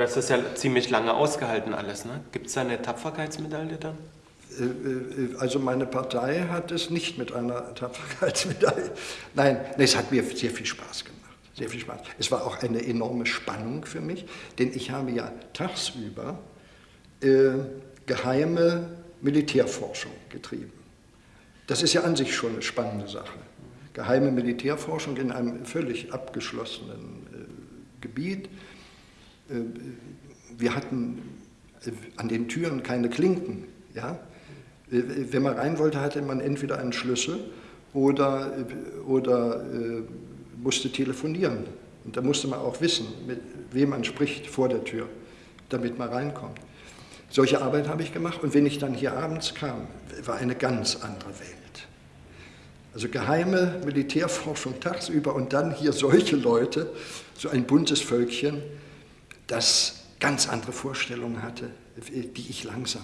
Du hast das ja ziemlich lange ausgehalten alles, ne? Gibt es da eine Tapferkeitsmedaille dann? Äh, äh, also meine Partei hat es nicht mit einer Tapferkeitsmedaille. Nein, es hat mir sehr viel Spaß gemacht. Sehr viel Spaß. Es war auch eine enorme Spannung für mich, denn ich habe ja tagsüber äh, geheime Militärforschung getrieben. Das ist ja an sich schon eine spannende Sache. Geheime Militärforschung in einem völlig abgeschlossenen äh, Gebiet. Äh, wir hatten äh, an den Türen keine Klinken. Ja? Äh, wenn man rein wollte, hatte man entweder einen Schlüssel oder, oder äh, musste telefonieren. Und da musste man auch wissen, mit wem man spricht vor der Tür, damit man reinkommt. Solche Arbeit habe ich gemacht und wenn ich dann hier abends kam, war eine ganz andere Welt. Also geheime Militärforschung tagsüber und dann hier solche Leute, so ein buntes Völkchen, das ganz andere Vorstellungen hatte, die ich langsam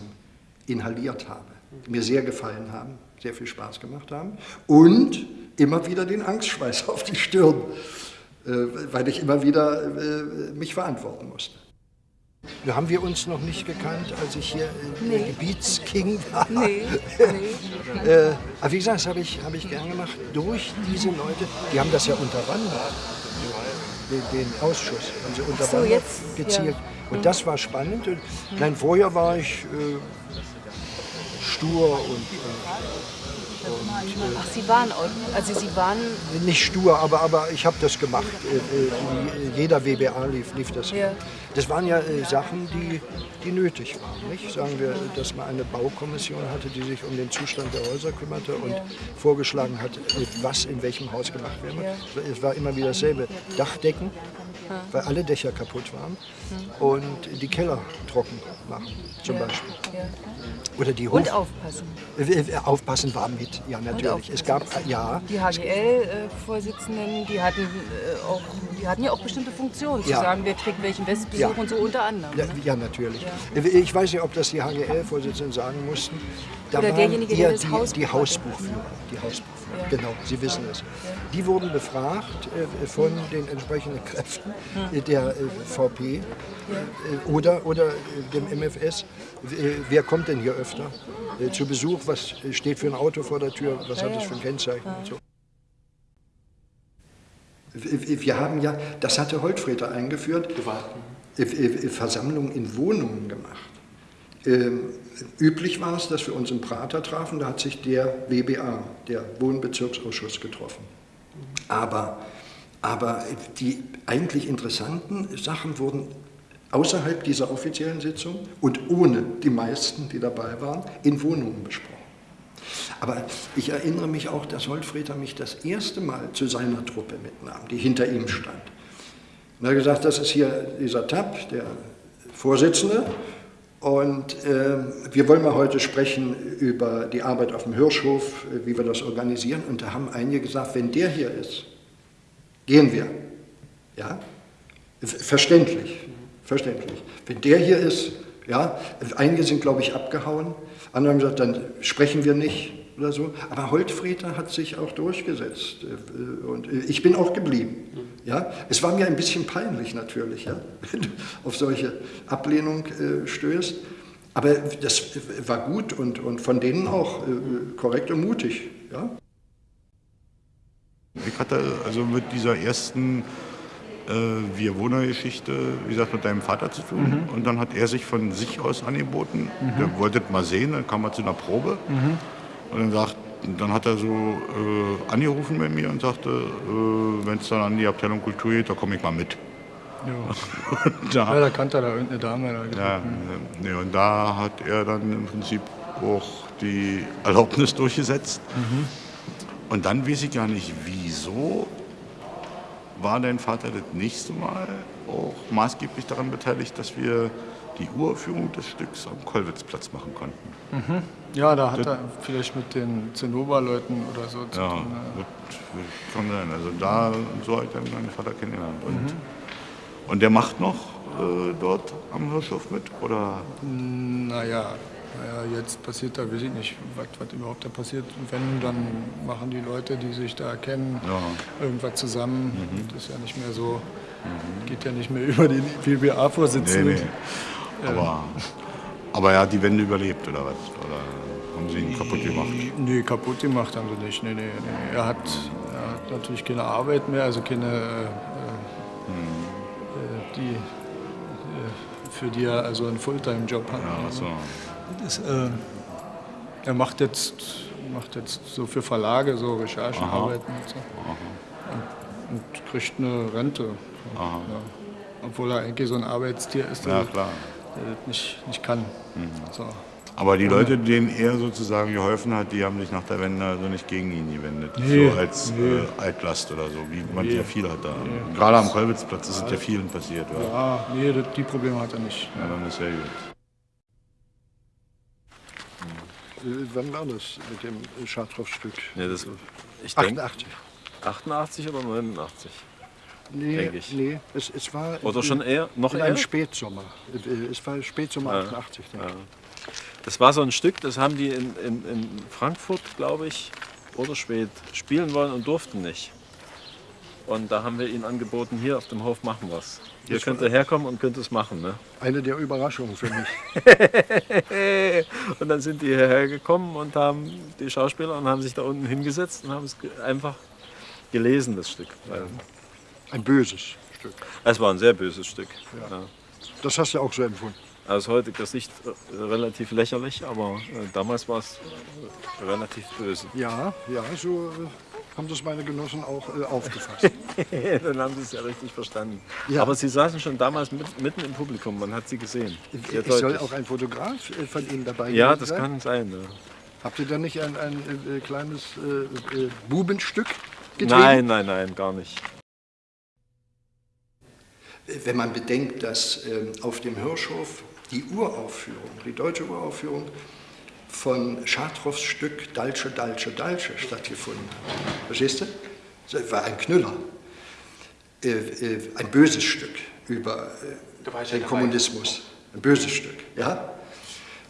inhaliert habe, mir sehr gefallen haben, sehr viel Spaß gemacht haben und immer wieder den Angstschweiß auf die Stirn, äh, weil ich immer wieder äh, mich verantworten musste. Da haben wir uns noch nicht gekannt, als ich hier nee. Gebietsking war. Nee, nee. äh, aber wie gesagt, das habe ich, hab ich gern gemacht. Durch diese Leute, die haben das ja unterwandert, den, den Ausschuss, haben sie unterwandert, so, jetzt, gezielt. Ja. Und das war spannend. Und, nein, vorher war ich äh, stur und, und Ach, Sie waren, also Sie waren... Nicht stur, aber, aber ich habe das gemacht. Äh, äh, jeder WBA lief, lief das. Ja. Das waren ja äh, Sachen, die, die nötig waren. Nicht? Sagen wir, dass man eine Baukommission hatte, die sich um den Zustand der Häuser kümmerte und ja. vorgeschlagen hat, was in welchem Haus gemacht werden ja. Es war immer wieder dasselbe. Dachdecken, weil alle Dächer kaputt waren und die Keller trocken machen, zum Beispiel. Oder die Hof Und aufpassen. Aufpassen war mit, ja natürlich. Es gab, ja. Die HGL-Vorsitzenden, die hatten, äh, auch, die hatten ja auch bestimmte Funktionen, zu sagen, wer kriegt welchen Westbesuch und so unter anderem. Ja, ne? ja natürlich. Ich weiß nicht, ob das die HGL-Vorsitzenden sagen mussten. Da Oder derjenige, der das die, die Hausbuchführer. Die Hausbuchführer, genau, Sie wissen es. Die wurden befragt äh, von den entsprechenden Kräften hm. der äh, VP oder, oder dem MFS. Wer kommt denn hier öfter zu Besuch? Was steht für ein Auto vor der Tür? Was hat es für ein Kennzeichen? Und so. Wir haben ja, das hatte Holtfreter eingeführt, Versammlungen in Wohnungen gemacht. Üblich war es, dass wir uns im Prater trafen, da hat sich der WBA, der Wohnbezirksausschuss, getroffen. Aber, aber die eigentlich interessanten Sachen wurden außerhalb dieser offiziellen Sitzung und ohne die meisten, die dabei waren, in Wohnungen besprochen. Aber ich erinnere mich auch, dass Holtfreter mich das erste Mal zu seiner Truppe mitnahm, die hinter ihm stand. Und er hat gesagt, das ist hier dieser Tapp, der Vorsitzende, und äh, wir wollen mal heute sprechen über die Arbeit auf dem Hirschhof, wie wir das organisieren. Und da haben einige gesagt, wenn der hier ist, gehen wir. Ja? Verständlich, verständlich. Wenn der hier ist, ja, einige sind, glaube ich, abgehauen, andere haben gesagt, dann sprechen wir nicht oder so. Aber Holtfrieder hat sich auch durchgesetzt äh, und äh, ich bin auch geblieben. Ja? Es war mir ein bisschen peinlich natürlich, ja? wenn du auf solche Ablehnung äh, stößt. Aber das war gut und, und von denen auch korrekt und mutig. Ja? Ich hatte also mit dieser ersten äh, Wir Wohner-Geschichte, wie gesagt, mit deinem Vater zu tun. Mhm. Und dann hat er sich von sich aus angeboten. Mhm. Der wollte mal sehen, dann kam er zu einer Probe. Mhm. Und dann, sagt, dann hat er so äh, angerufen bei mir und sagte, äh, wenn es dann an die Abteilung Kultur geht, da komme ich mal mit. Ja. da, ja, da kannte er da irgendeine Dame. Da ja, nee, und da hat er dann im Prinzip auch die Erlaubnis durchgesetzt. Mhm. Und dann weiß ich gar nicht, wieso war dein Vater das nächste Mal auch maßgeblich daran beteiligt, dass wir die Uraufführung des Stücks am Kollwitzplatz machen konnten. Mhm. Ja, da hat das, er vielleicht mit den Zinnober-Leuten oder so zu ja, tun. Ja, kann sein. Also da, so hat er meinen Vater kennengelernt. Und, mhm. und der macht noch äh, dort am Hirschhof mit? Oder? Naja, naja, jetzt passiert da, weiß ich nicht, was, was überhaupt da passiert. Wenn, dann machen die Leute, die sich da kennen, irgendwas zusammen. Das ist ja nicht mehr so, geht ja nicht mehr über den PBA-Vorsitzenden. Nee, nee. Aber, aber er hat die Wende überlebt, oder was? Oder haben sie ihn kaputt gemacht? Nee, kaputt gemacht haben sie nicht. Nee, nee, nee. Er, hat, er hat natürlich keine Arbeit mehr, also keine, äh, äh, die, äh, für die er also einen Fulltime-Job hat. Ja, so. Das, äh, er macht jetzt, macht jetzt so für Verlage so Recherchearbeiten und so. Und, und kriegt eine Rente. Ja. Obwohl er eigentlich so ein Arbeitstier ist, Ja, klar. Der das nicht, nicht kann. So. Aber die Leute, denen er sozusagen geholfen hat, die haben sich nach der Wende also nicht gegen ihn gewendet. Nee, so als nee. äh, Altlast oder so, wie man ja viel hat da. Gerade am Kolwitzplatz ist es ja vielen passiert. Ja. Ah, nee, das, die Probleme hat er nicht. Ja, dann ist ja gut. Äh, Wann war das mit dem Chartrow-Stück? Ja, das, ich denke 88. 88 oder 89. Nee, Denk ich. nee es, es war Oder schon eher? Noch in eher? einem Spätsommer. Es war Spätsommer 88, denke ich. Das war so ein Stück, das haben die in, in, in Frankfurt, glaube ich, oder spät spielen wollen und durften nicht. Und da haben wir ihnen angeboten, hier auf dem Hof machen wir's. Ihr Das könnt herkommen und könnt es machen. Ne? Eine der Überraschungen für mich. Und dann sind die hierher gekommen und haben die Schauspieler und haben sich da unten hingesetzt und haben es einfach gelesen, das Stück. Weil Ein böses Stück. Es war ein sehr böses Stück. Ja. Das hast du auch so empfunden. Aus heutiger Sicht äh, relativ lächerlich, aber äh, damals war es äh, relativ böse. Ja, ja, so haben das meine Genossen auch äh, aufgefasst. Dann haben sie es ja richtig verstanden. Ja. Aber sie saßen schon damals mit, mitten im Publikum, man hat sie gesehen. Sehr es soll deutlich. auch ein Fotograf von Ihnen dabei ja, gewesen das sein. kann sein. Ja. Habt ihr da nicht ein, ein äh, kleines äh, äh, Bubenstück getrieben? Nein, nein, nein, gar nicht. Wenn man bedenkt, dass ähm, auf dem Hirschhof die Uraufführung, die deutsche Uraufführung von Chartrows Stück Dalsche, Dalsche, Dalsche stattgefunden hat. Verstehst du? Das war ein Knüller. Äh, äh, ein böses Stück über äh, den. Kommunismus. Ein böses Stück, ja?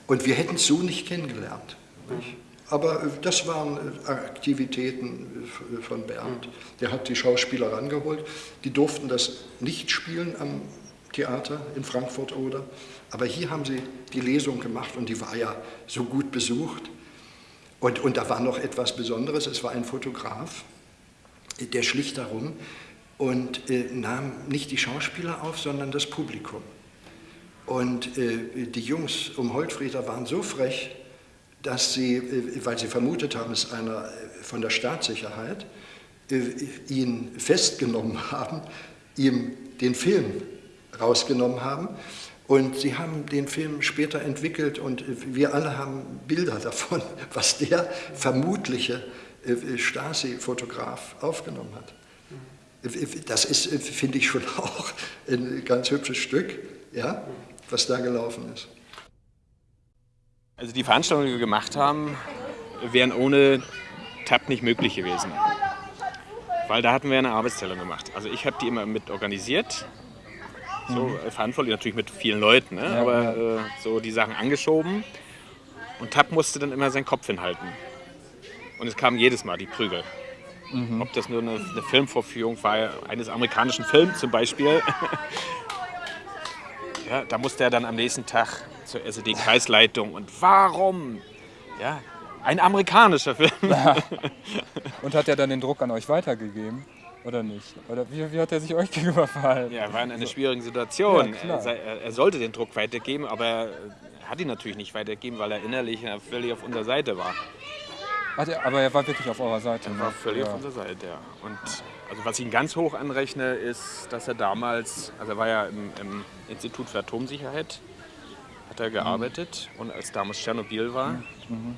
Und wir hätten es so nicht kennengelernt. Nicht? Aber äh, das waren äh, Aktivitäten äh, von Bernd. Der hat die Schauspieler rangeholt. Die durften das nicht spielen am Theater in Frankfurt oder. Aber hier haben sie die Lesung gemacht und die war ja so gut besucht. Und, und da war noch etwas Besonderes. Es war ein Fotograf, der schlich darum und äh, nahm nicht die Schauspieler auf, sondern das Publikum. Und äh, die Jungs um Holtfrieder waren so frech, dass sie, äh, weil sie vermutet haben, es ist einer äh, von der Staatssicherheit, äh, ihn festgenommen haben, ihm den Film rausgenommen haben. Und sie haben den Film später entwickelt und wir alle haben Bilder davon, was der vermutliche Stasi-Fotograf aufgenommen hat. Das ist, finde ich, schon auch ein ganz hübsches Stück, ja, was da gelaufen ist. Also die Veranstaltungen, die wir gemacht haben, wären ohne TAP nicht möglich gewesen. Weil da hatten wir eine Arbeitsteilung gemacht. Also ich habe die immer mit organisiert. So äh, verantwortlich natürlich mit vielen Leuten, ne? aber äh, so die Sachen angeschoben. Und TAP musste dann immer seinen Kopf hinhalten. Und es kamen jedes Mal die Prügel. Ob das nur eine, eine Filmvorführung war, eines amerikanischen Films zum Beispiel. ja, da musste er dann am nächsten Tag zur SED-Kreisleitung. Und warum? Ja, ein amerikanischer Film. Und hat er dann den Druck an euch weitergegeben? Oder nicht? Oder wie, wie hat er sich euch gegenüber verhalten? Ja, er war in einer schwierigen Situation. Ja, er, er, sollte den Druck weitergeben, aber er hat ihn natürlich nicht weitergegeben, weil er innerlich völlig auf unserer Seite war. Er, aber er war wirklich auf eurer Seite. Er war ne? völlig ja. auf unserer Seite, ja. Und also was ich ihn ganz hoch anrechne, ist, dass er damals, also er war ja im, im Institut für Atomsicherheit, hat er gearbeitet und als damals Tschernobyl war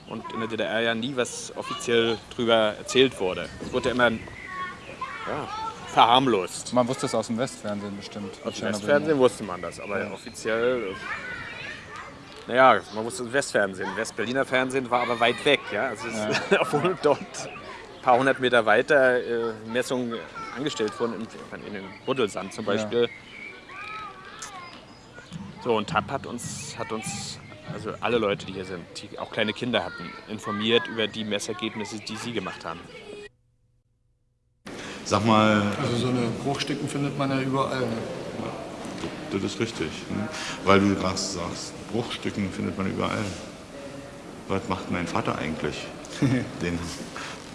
und in der DDR ja nie was offiziell drüber erzählt wurde. Es wurde ja immer ja, verharmlost. Man wusste es aus dem Westfernsehen bestimmt. Aus dem Tschernobyl. Westfernsehen wusste man das, aber offiziell. äh, Naja, man wusste das Westfernsehen. Westberliner Fernsehen war aber weit weg. Ja? Also es ist, obwohl dort ein paar hundert Meter weiter äh, Messungen angestellt wurden, in, in den Buddelsand zum Beispiel. So, und TAP hat uns, hat uns also alle Leute, die hier sind, die auch kleine Kinder hatten, informiert über die Messergebnisse, die sie gemacht haben. Sag mal, Also so eine Bruchstücken findet man ja überall. Ne? das ist richtig. Ne? Weil du gerade sagst, Bruchstücken findet man überall. Was macht mein Vater eigentlich? Den,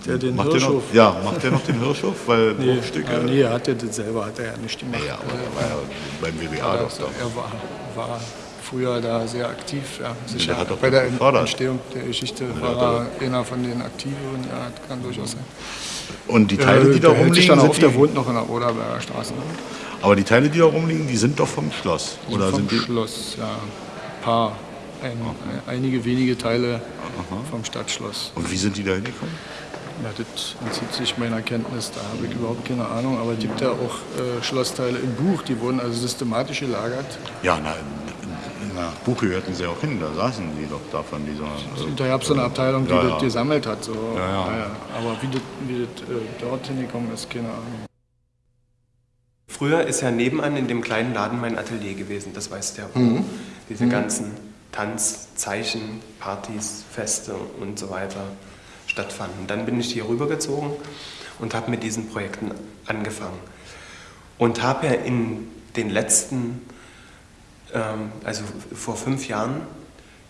Der den macht der noch, Hirschhof. ja, macht der noch den Hirschhof? Weil Nee, Bruchstücke. ah, nee, er hat ja das selber hat er ja nicht gemacht. Ja, aber er war ja beim WBA doch da. er war, war früher da sehr aktiv. Ja, sicher. der hat doch Bei der gefördert. Entstehung der Geschichte hat war er einer von den Aktiven. Ja, das kann durchaus sein. Und die Teile, die da der hält sich rumliegen, dann auf, sind der die, wohnt noch in der Oderberger Straße. Ne? aber die Teile, die da rumliegen, die sind doch vom Schloss. Oder vom sind die? Schloss, ja. Ein paar, ein, einige wenige Teile vom Stadtschloss. Und wie sind die da hingekommen? Ja, das entzieht sich meiner Kenntnis, da habe ich überhaupt keine Ahnung. Aber es gibt ja auch äh, Schlossteile im Buch, die wurden also systematisch gelagert. Ja, na, der Buch gehörten sie auch hin, da saßen die doch da von dieser. Und da gab es so eine Abteilung, die Ja, das ja. gesammelt hat. So. Ja, aber wie das, wie das äh, dorthin gekommen ist, keine Ahnung. Früher ist ja nebenan in dem kleinen Laden mein Atelier gewesen, das weißt du ja. wo Mhm. Diese ganzen Tanzzeichen, Partys, Feste und so weiter stattfanden. Dann bin ich hier rübergezogen und habe mit diesen Projekten angefangen. Und habe ja in den letzten, ähm, also vor fünf Jahren,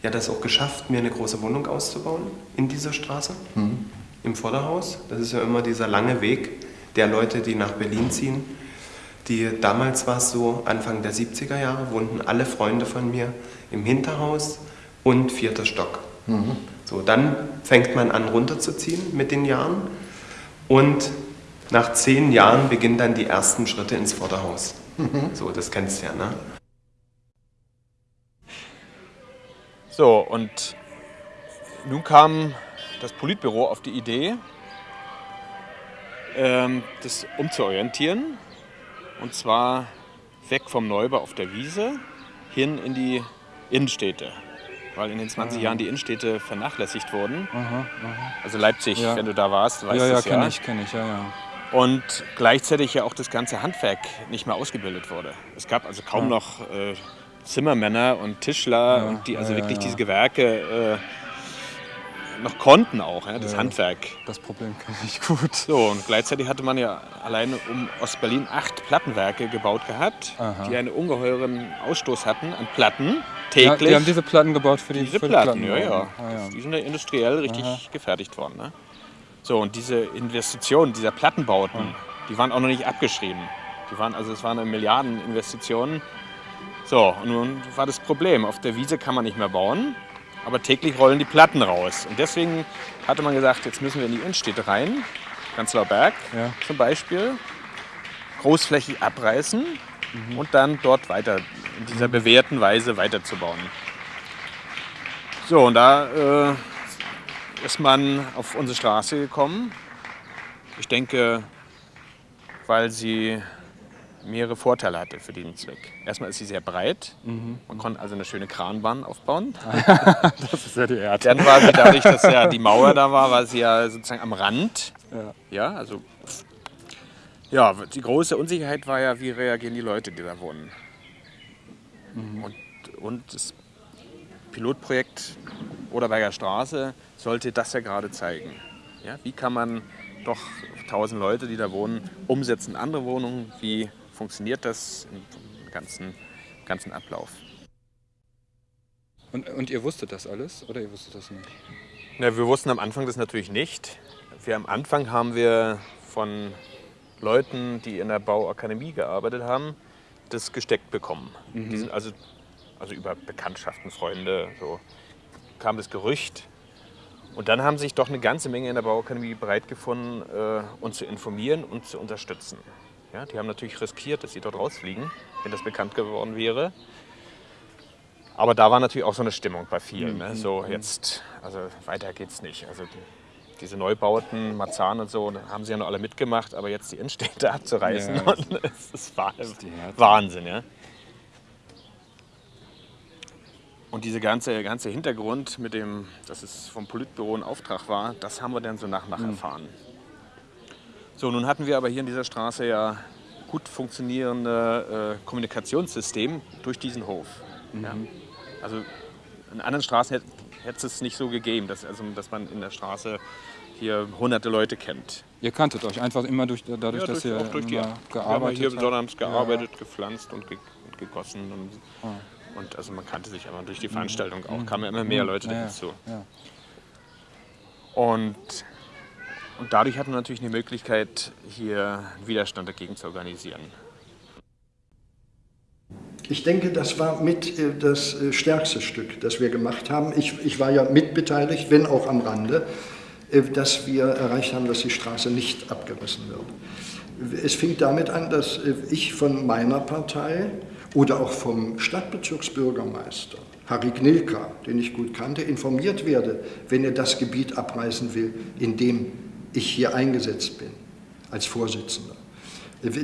ja das auch geschafft, mir eine große Wohnung auszubauen in dieser Straße, im Vorderhaus. Das ist ja immer dieser lange Weg der Leute, die nach Berlin ziehen. Die, damals war es so, Anfang der 70er Jahre wohnten alle Freunde von mir im Hinterhaus und vierter Stock. So, dann fängt man an runterzuziehen mit den Jahren und nach zehn Jahren beginnen dann die ersten Schritte ins Vorderhaus. So, das kennst du ja, ne? So, und nun kam das Politbüro auf die Idee, ähm, das umzuorientieren. Und zwar weg vom Neubau auf der Wiese hin in die Innenstädte. Weil in den 20 Jahren die Innenstädte vernachlässigt wurden. Also Leipzig, Ja. wenn du da warst, weißt Ja, ja, das ja. kenne ich, kenne ich, ja, ja. Und gleichzeitig ja auch das ganze Handwerk nicht mehr ausgebildet wurde. Es gab also kaum noch äh, Zimmermänner und Tischler, und die also ja, ja, wirklich ja. diese Gewerke äh, noch konnten auch, ja, das Ja. Handwerk. Das Problem kenne ich gut. So, und gleichzeitig hatte man ja alleine um Ostberlin acht Plattenwerke gebaut gehabt, Aha. die einen ungeheuren Ausstoß hatten an Platten, Ja, täglich. die haben diese Platten gebaut für die, Diese für Platten, die ja, ja. Ah, ja. Die sind ja industriell richtig gefertigt worden. Ne? So, und diese Investitionen, dieser Plattenbauten, die waren auch noch nicht abgeschrieben. Die waren, also es waren eine Milliardeninvestitionen. So, und nun war das Problem. Auf der Wiese kann man nicht mehr bauen, aber täglich rollen die Platten raus. Und deswegen hatte man gesagt, jetzt müssen wir in die Innenstädte rein, Prenzlauer Berg Ja. zum Beispiel, großflächig abreißen und dann dort weiter in dieser bewährten Weise weiterzubauen. So, und da äh, ist man auf unsere Straße gekommen. Ich denke, weil sie mehrere Vorteile hatte für diesen Zweck. Erstmal ist sie sehr breit. Man konnte also eine schöne Kranbahn aufbauen. Das ist ja die Erde. Dann war sie dadurch, dass ja die Mauer da war, war sie ja sozusagen am Rand. Ja. Ja, also ja, die große Unsicherheit war ja, wie reagieren die Leute, die da wohnen. Und, und das Pilotprojekt Oderberger Straße sollte das ja gerade zeigen. Ja, wie kann man doch 1000 Leute, die da wohnen, umsetzen in andere Wohnungen? Wie funktioniert das im ganzen, ganzen Ablauf? Und, und ihr wusstet das alles oder ihr wusstet das nicht? Na, wir wussten am Anfang das natürlich nicht. Wir am Anfang haben wir von Leuten, die in der Bauakademie gearbeitet haben, das gesteckt bekommen. Die sind also, also über Bekanntschaften, Freunde, so kam das Gerücht. Und dann haben sich doch eine ganze Menge in der Bauakademie bereit gefunden, äh, uns zu informieren und zu unterstützen. Ja, die haben natürlich riskiert, dass sie dort rausfliegen, wenn das bekannt geworden wäre. Aber da war natürlich auch so eine Stimmung bei vielen. Ne? So jetzt, also weiter geht's nicht. Also die, diese Neubauten, Marzahn und so, haben sie ja noch alle mitgemacht, aber jetzt die Innenstädte abzureißen, Ja. und es ist. Wahnsinn, ja. Und dieser ganze, ganze Hintergrund mit dem, dass es vom Politbüro ein Auftrag war, das haben wir dann so nach und nach erfahren. So, nun hatten wir aber hier in dieser Straße ja gut funktionierende äh, Kommunikationssystem durch diesen Hof. Ja. Also in anderen Straßen hätte, hätte es nicht so gegeben, dass, also, dass man in der Straße hier hunderte Leute kennt. Ihr kanntet euch einfach immer durch, dadurch, Ja, dass durch, ihr auch durch die, immer wir haben gearbeitet hier besonders gearbeitet, gepflanzt und, ge, und gegossen. Und, Ah. und also man kannte sich immer durch die Veranstaltung auch, kamen immer mehr Leute Ja, ja, dazu. ja. Und, und dadurch hatten wir natürlich eine Möglichkeit, hier Widerstand dagegen zu organisieren. Ich denke, das war mit äh, das äh, stärkste Stück, das wir gemacht haben. Ich, ich war ja mitbeteiligt, wenn auch am Rande, äh, dass wir erreicht haben, dass die Straße nicht abgerissen wird. Es fing damit an, dass ich von meiner Partei oder auch vom Stadtbezirksbürgermeister Harry Gnilka, den ich gut kannte, informiert werde, wenn er das Gebiet abreißen will, in dem ich hier eingesetzt bin als Vorsitzender.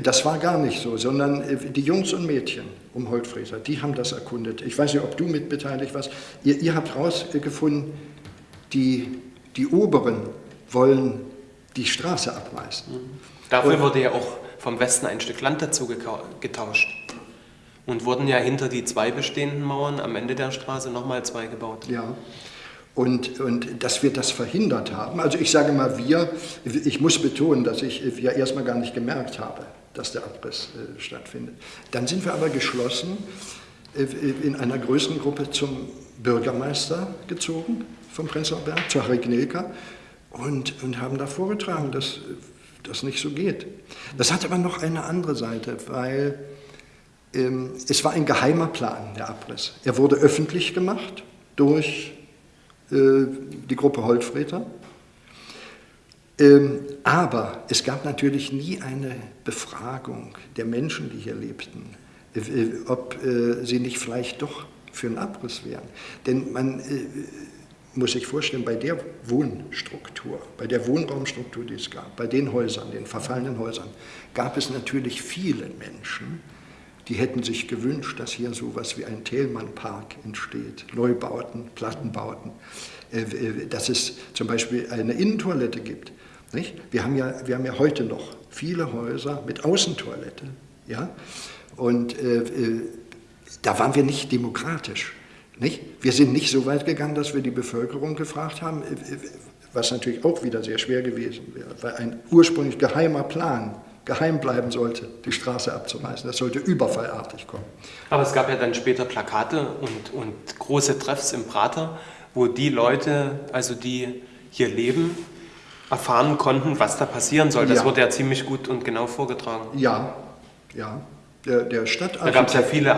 Das war gar nicht so, sondern äh, die Jungs und Mädchen um Holtfrieser, die haben das erkundet. Ich weiß nicht, ob du mitbeteiligt warst. Ihr, ihr habt herausgefunden, die, die Oberen wollen die Straße abreißen. Dafür Und- wurde ja auch vom Westen ein Stück Land dazu getauscht. Und wurden ja hinter die zwei bestehenden Mauern am Ende der Straße nochmal zwei gebaut. Ja. Und, und dass wir das verhindert haben, also ich sage mal wir, ich muss betonen, dass ich ja erstmal gar nicht gemerkt habe, dass der Abriss äh, stattfindet. Dann sind wir aber geschlossen äh, in einer größeren Gruppe zum Bürgermeister gezogen vom Prenzlauer Berg, zu Harry Gnilka, und, und haben da vorgetragen, dass äh, das nicht so geht. Das hat aber noch eine andere Seite, weil ähm, es war ein geheimer Plan, der Abriss. Er wurde öffentlich gemacht durch äh, die Gruppe Holtfreter. Ähm, aber es gab natürlich nie eine Befragung der Menschen, die hier lebten, äh, äh, ob äh, sie nicht vielleicht doch für einen Abriss wären. Denn man äh, muss sich vorstellen, bei der Wohnstruktur, bei der Wohnraumstruktur, die es gab, bei den Häusern, den verfallenen Häusern, gab es natürlich viele Menschen, die hätten sich gewünscht, dass hier so etwas wie ein Thälmann-Park entsteht, Neubauten, Plattenbauten, äh, äh, dass es zum Beispiel eine Innentoilette gibt. Wir, haben ja, wir haben ja heute noch viele Häuser mit Außentoilette. Und äh, da waren wir nicht demokratisch. Wir sind nicht so weit gegangen, dass wir die Bevölkerung gefragt haben, was natürlich auch wieder sehr schwer gewesen wäre, weil ein ursprünglich geheimer Plan geheim bleiben sollte, die Straße abzureißen. Das sollte überfallartig kommen. Aber es gab ja dann später Plakate und, und große Treffs im Prater, wo die Leute, also die hier leben, erfahren konnten, was da passieren soll. Das Ja. wurde ja ziemlich gut und genau vorgetragen. Ja, ja. Der, der Da Stadtarchitekt. gab es ja viele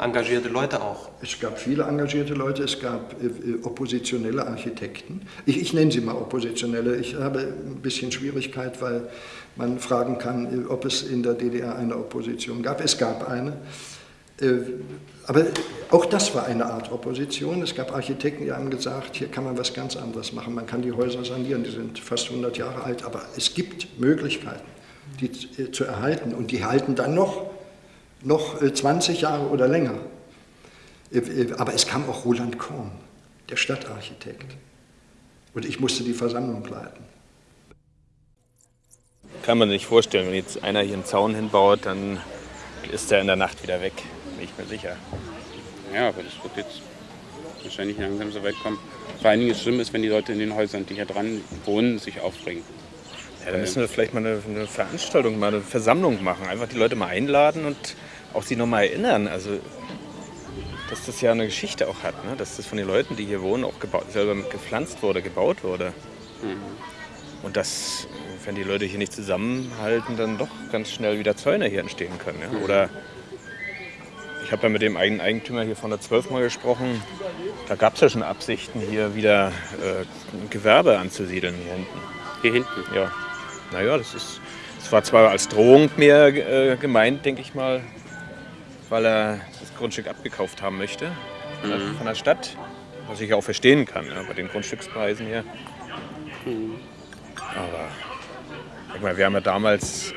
engagierte Leute auch. Es gab viele engagierte Leute, es gab äh, äh, oppositionelle Architekten. Ich, ich nenne sie mal oppositionelle. Ich habe ein bisschen Schwierigkeit, weil man fragen kann, äh, ob es in der DDR eine Opposition gab. Es gab eine. Aber auch das war eine Art Opposition. Es gab Architekten, die haben gesagt, hier kann man was ganz anderes machen. Man kann die Häuser sanieren, die sind fast 100 Jahre alt, aber es gibt Möglichkeiten, die zu erhalten. Und die halten dann noch, noch äh, 20 Jahre oder länger. Äh, äh, Aber es kam auch Roland Korn, der Stadtarchitekt. Und ich musste die Versammlung leiten. Kann man sich nicht vorstellen, wenn jetzt einer hier einen Zaun hinbaut, dann ist er in der Nacht wieder weg. Bin ich mir sicher. Ja, aber das wird jetzt wahrscheinlich langsam so weit kommen. Vor allen Dingen das Schlimme ist, wenn die Leute in den Häusern, die hier dran wohnen, sich aufbringen. Ja, dann müssen wir vielleicht mal eine, eine Veranstaltung, mal eine Versammlung machen. Einfach die Leute mal einladen und auch sie nochmal erinnern. Also, dass das ja eine Geschichte auch hat. Ne? Dass das von den Leuten, die hier wohnen, auch gebaut, selber gepflanzt wurde, gebaut wurde. Und dass, wenn die Leute hier nicht zusammenhalten, dann doch ganz schnell wieder Zäune hier entstehen können. Ja? Oder ich habe ja mit dem eigenen Eigentümer hier von der 12 mal gesprochen. Da gab es ja schon Absichten, hier wieder äh, Gewerbe anzusiedeln hier hinten. Hier hinten. Ja. Naja, das ist. Das war zwar als Drohung mehr äh, gemeint, denke ich mal, weil er das Grundstück abgekauft haben möchte äh, von der Stadt. Was ich auch verstehen kann, ja, bei den Grundstückspreisen hier. Aber guck mal, wir haben ja damals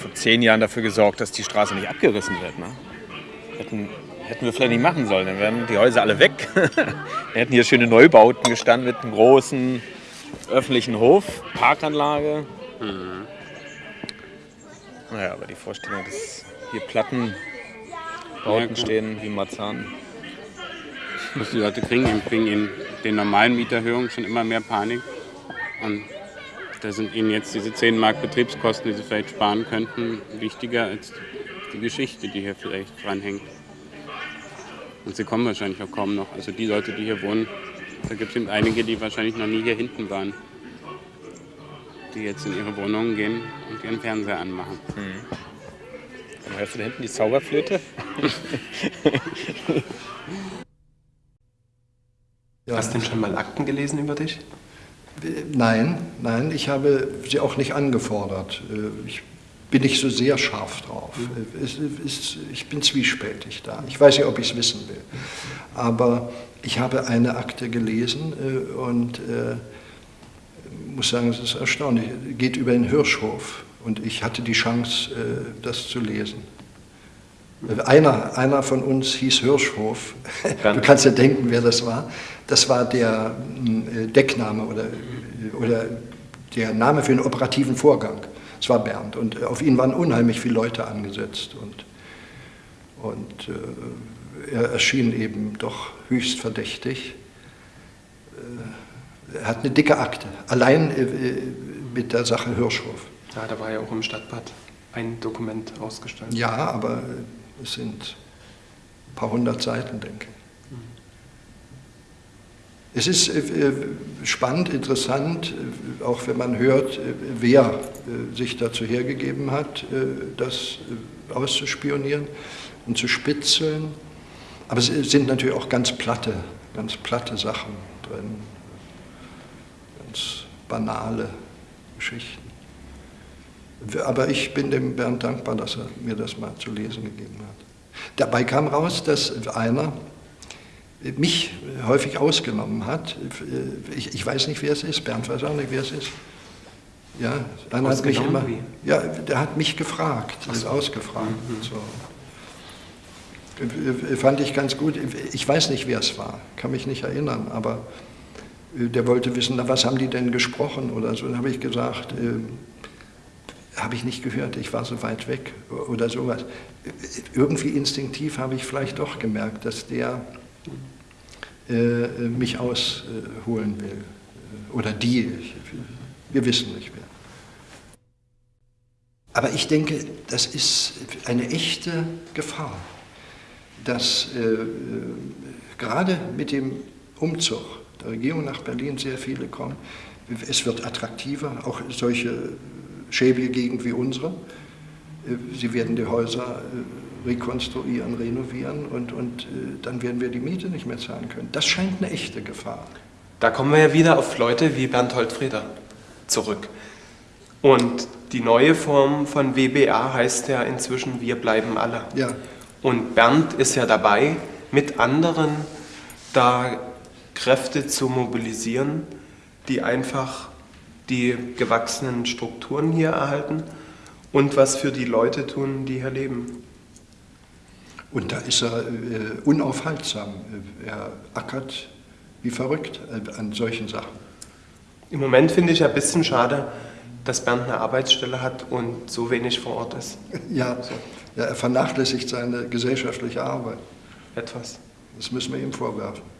vor zehn Jahren dafür gesorgt, dass die Straße nicht abgerissen wird. Ne? Hätten, hätten wir vielleicht nicht machen sollen, dann wären die Häuser alle weg. Dann hätten hier schöne Neubauten gestanden mit einem großen öffentlichen Hof, Parkanlage. Naja, aber die Vorstellung, dass hier Plattenbauten Ja, klar. stehen wie Marzahn. was die Leute kriegen. Kriegen in den normalen Mieterhöhungen schon immer mehr Panik. Und da sind ihnen jetzt diese 10 Mark Betriebskosten, die sie vielleicht sparen könnten, wichtiger als die Geschichte, die hier vielleicht dranhängt. Und sie kommen wahrscheinlich auch kaum noch. Also die Leute, die hier wohnen, da gibt es eben einige, die wahrscheinlich noch nie hier hinten waren. Die jetzt in ihre Wohnungen gehen und ihren Fernseher anmachen. Mhm. Hörst du da hinten die Zauberflöte? Hast du denn schon mal Akten gelesen über dich? Nein, nein, ich habe sie auch nicht angefordert. Ich bin nicht so sehr scharf drauf. Es ist, ich bin zwiespältig da. Ich weiß nicht, ob ich es wissen will. Aber ich habe eine Akte gelesen äh, und äh, muss sagen, es ist erstaunlich. Es geht über den Hirschhof und ich hatte die Chance, äh, das zu lesen. Einer, einer von uns hieß Hirschhof. Du kannst ja denken, wer das war. Das war der äh, Deckname oder, oder der Name für den operativen Vorgang. Es war Bernd und auf ihn waren unheimlich viele Leute angesetzt und, und äh, er erschien eben doch höchst verdächtig. Äh, er hat eine dicke Akte, allein äh, mit der Sache Hirschhof. Ja, da war ja auch im Stadtbad ein Dokument ausgestellt. Ja, aber es sind ein paar hundert Seiten, denke ich. Es ist äh, spannend, interessant, äh, auch wenn man hört, äh, wer sich dazu hergegeben hat, das auszuspionieren und zu spitzeln. Aber es sind natürlich auch ganz platte, ganz platte Sachen drin, banale Geschichten. Aber ich bin dem Bernd dankbar, dass er mir das mal zu lesen gegeben hat. Dabei kam raus, dass einer, mich häufig ausgenommen hat. Ich, ich, weiß nicht, wer es ist. Bernd weiß auch nicht, wer es ist. Ja, einer hat mich immer, wie? ja, der hat mich gefragt, so. ausgefragt. Mhm. So. Fand ich ganz gut. Ich weiß nicht, wer es war, kann mich nicht erinnern, aber der wollte wissen, na, was haben die denn gesprochen oder so. Dann habe ich gesagt, äh, habe ich nicht gehört, ich war so weit weg oder sowas. Irgendwie instinktiv habe ich vielleicht doch gemerkt, dass der äh, mich ausholen will. Oder die, wir wissen nicht mehr. Aber ich denke, das ist eine echte Gefahr, dass äh, gerade mit dem Umzug Regierung nach Berlin sehr viele kommen. Es wird attraktiver, auch solche schäbige Gegend wie unsere. Sie werden die Häuser rekonstruieren, renovieren und, und äh, dann werden wir die Miete nicht mehr zahlen können. Das scheint eine echte Gefahr. Da kommen wir ja wieder auf Leute wie Bernd Holtfrieder zurück. Und die neue Form von WBA heißt ja inzwischen Wir bleiben alle. Ja. Und Bernd ist ja dabei, mit anderen da Kräfte zu mobilisieren, die einfach die gewachsenen Strukturen hier erhalten und was für die Leute tun, die hier leben. Und da ist er äh, unaufhaltsam. Er ackert wie verrückt äh, an solchen Sachen. Im Moment finde ich ein bisschen schade, dass Bernd eine Arbeitsstelle hat und so wenig vor Ort ist. Ja, so. ja er vernachlässigt seine gesellschaftliche Arbeit. Etwas. Das müssen wir ihm vorwerfen.